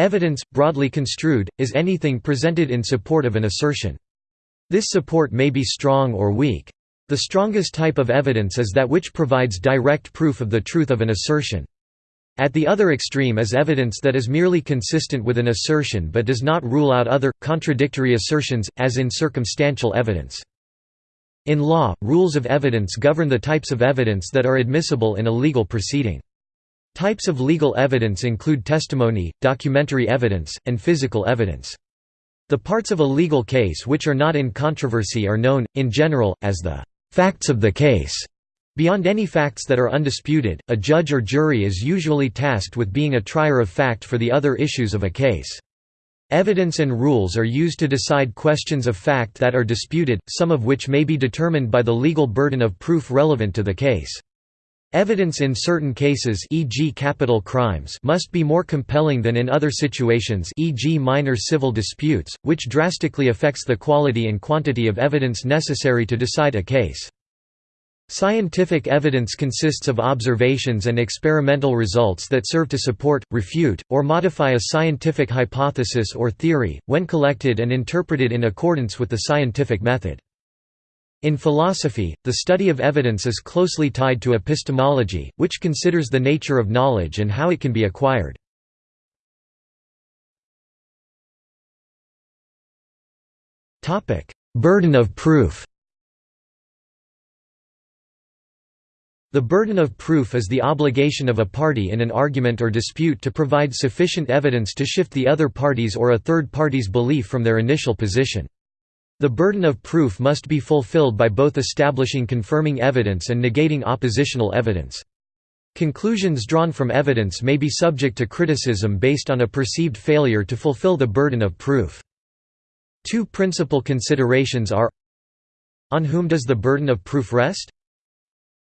Evidence, broadly construed, is anything presented in support of an assertion. This support may be strong or weak. The strongest type of evidence is that which provides direct proof of the truth of an assertion. At the other extreme is evidence that is merely consistent with an assertion but does not rule out other, contradictory assertions, as in circumstantial evidence. In law, rules of evidence govern the types of evidence that are admissible in a legal proceeding. Types of legal evidence include testimony, documentary evidence, and physical evidence. The parts of a legal case which are not in controversy are known, in general, as the facts of the case. Beyond any facts that are undisputed, a judge or jury is usually tasked with being a trier of fact for the other issues of a case. Evidence and rules are used to decide questions of fact that are disputed, some of which may be determined by the legal burden of proof relevant to the case. Evidence in certain cases e.g. capital crimes must be more compelling than in other situations e.g. minor civil disputes, which drastically affects the quality and quantity of evidence necessary to decide a case. Scientific evidence consists of observations and experimental results that serve to support, refute, or modify a scientific hypothesis or theory, when collected and interpreted in accordance with the scientific method. In philosophy, the study of evidence is closely tied to epistemology, which considers the nature of knowledge and how it can be acquired. Burden of proof The burden of proof is the obligation of a party in an argument or dispute to provide sufficient evidence to shift the other party's or a third party's belief from their initial position. The burden of proof must be fulfilled by both establishing confirming evidence and negating oppositional evidence. Conclusions drawn from evidence may be subject to criticism based on a perceived failure to fulfill the burden of proof. Two principal considerations are On whom does the burden of proof rest?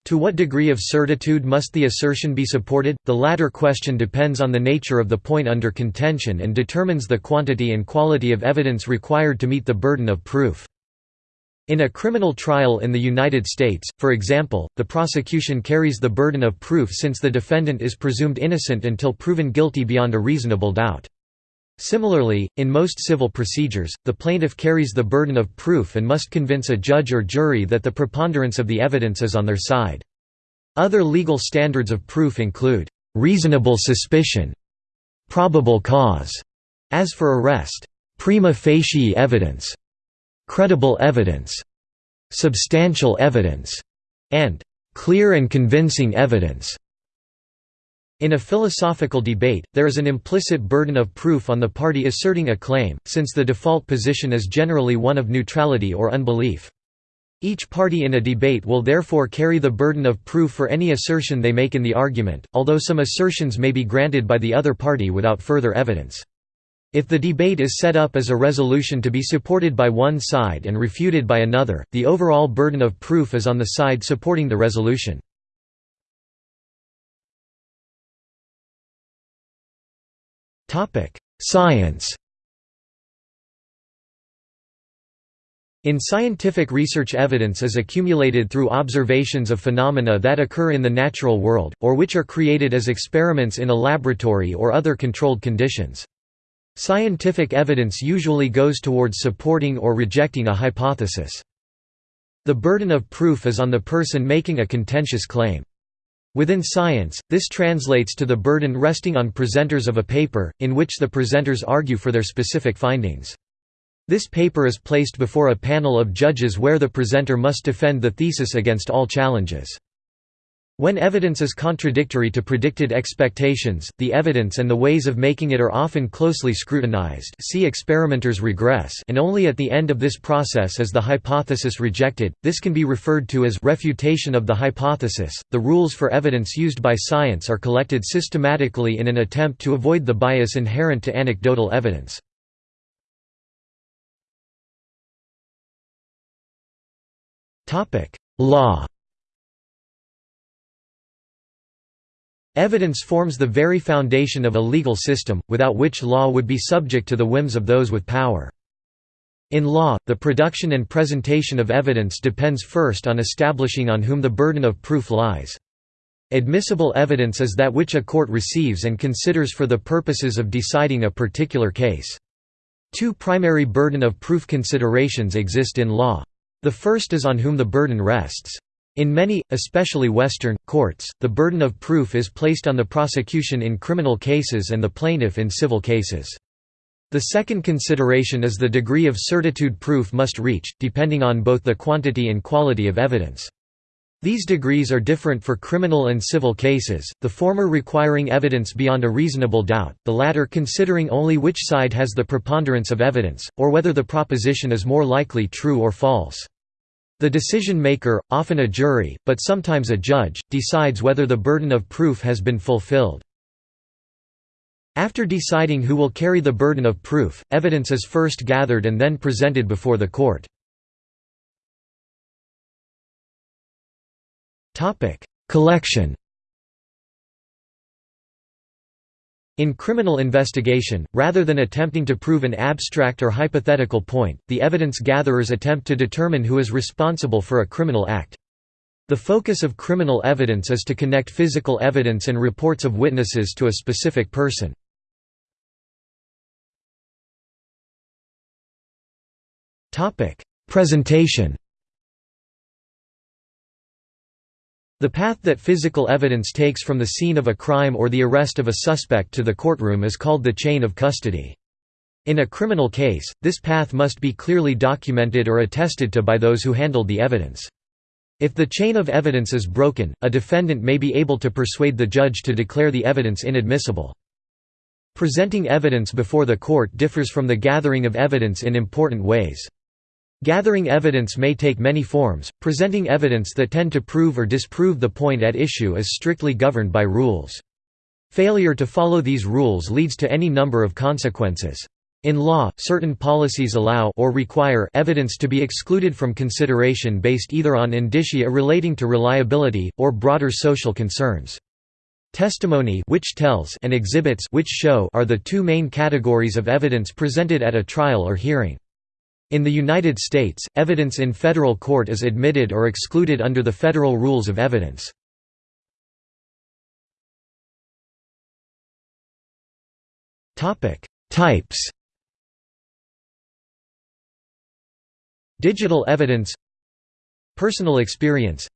To what degree of certitude must the assertion be supported? The latter question depends on the nature of the point under contention and determines the quantity and quality of evidence required to meet the burden of proof. In a criminal trial in the United States, for example, the prosecution carries the burden of proof since the defendant is presumed innocent until proven guilty beyond a reasonable doubt. Similarly, in most civil procedures, the plaintiff carries the burden of proof and must convince a judge or jury that the preponderance of the evidence is on their side. Other legal standards of proof include, "...reasonable suspicion", "...probable cause", as for arrest, "...prima facie evidence", "...credible evidence", "...substantial evidence", and "...clear and convincing evidence". In a philosophical debate, there is an implicit burden of proof on the party asserting a claim, since the default position is generally one of neutrality or unbelief. Each party in a debate will therefore carry the burden of proof for any assertion they make in the argument, although some assertions may be granted by the other party without further evidence. If the debate is set up as a resolution to be supported by one side and refuted by another, the overall burden of proof is on the side supporting the resolution. Science In scientific research evidence is accumulated through observations of phenomena that occur in the natural world, or which are created as experiments in a laboratory or other controlled conditions. Scientific evidence usually goes towards supporting or rejecting a hypothesis. The burden of proof is on the person making a contentious claim. Within science, this translates to the burden resting on presenters of a paper, in which the presenters argue for their specific findings. This paper is placed before a panel of judges where the presenter must defend the thesis against all challenges. When evidence is contradictory to predicted expectations, the evidence and the ways of making it are often closely scrutinized see experimenter's regress and only at the end of this process is the hypothesis rejected. This can be referred to as refutation of the hypothesis. The rules for evidence used by science are collected systematically in an attempt to avoid the bias inherent to anecdotal evidence. Law Evidence forms the very foundation of a legal system, without which law would be subject to the whims of those with power. In law, the production and presentation of evidence depends first on establishing on whom the burden of proof lies. Admissible evidence is that which a court receives and considers for the purposes of deciding a particular case. Two primary burden of proof considerations exist in law. The first is on whom the burden rests. In many, especially Western, courts, the burden of proof is placed on the prosecution in criminal cases and the plaintiff in civil cases. The second consideration is the degree of certitude proof must reach, depending on both the quantity and quality of evidence. These degrees are different for criminal and civil cases, the former requiring evidence beyond a reasonable doubt, the latter considering only which side has the preponderance of evidence, or whether the proposition is more likely true or false. The decision-maker, often a jury, but sometimes a judge, decides whether the burden of proof has been fulfilled. After deciding who will carry the burden of proof, evidence is first gathered and then presented before the court. Collection In criminal investigation, rather than attempting to prove an abstract or hypothetical point, the evidence gatherers attempt to determine who is responsible for a criminal act. The focus of criminal evidence is to connect physical evidence and reports of witnesses to a specific person. Presentation The path that physical evidence takes from the scene of a crime or the arrest of a suspect to the courtroom is called the chain of custody. In a criminal case, this path must be clearly documented or attested to by those who handled the evidence. If the chain of evidence is broken, a defendant may be able to persuade the judge to declare the evidence inadmissible. Presenting evidence before the court differs from the gathering of evidence in important ways. Gathering evidence may take many forms, presenting evidence that tend to prove or disprove the point at issue is strictly governed by rules. Failure to follow these rules leads to any number of consequences. In law, certain policies allow or require evidence to be excluded from consideration based either on indicia relating to reliability, or broader social concerns. Testimony which tells and exhibits which show are the two main categories of evidence presented at a trial or hearing. In the United States, evidence in federal court is admitted or excluded under the Federal Rules of Evidence. Types Digital evidence Personal experience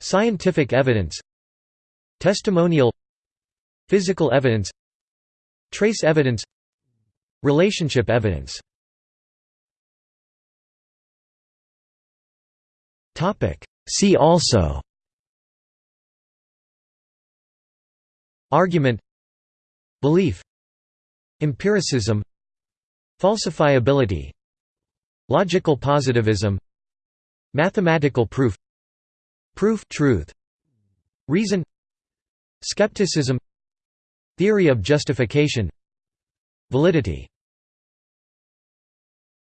Scientific evidence Testimonial Physical evidence Trace evidence Relationship evidence See also. Argument. Belief. Empiricism. Falsifiability. Logical positivism. Mathematical proof. Proof truth. Reason. Skepticism. Theory of justification. Validity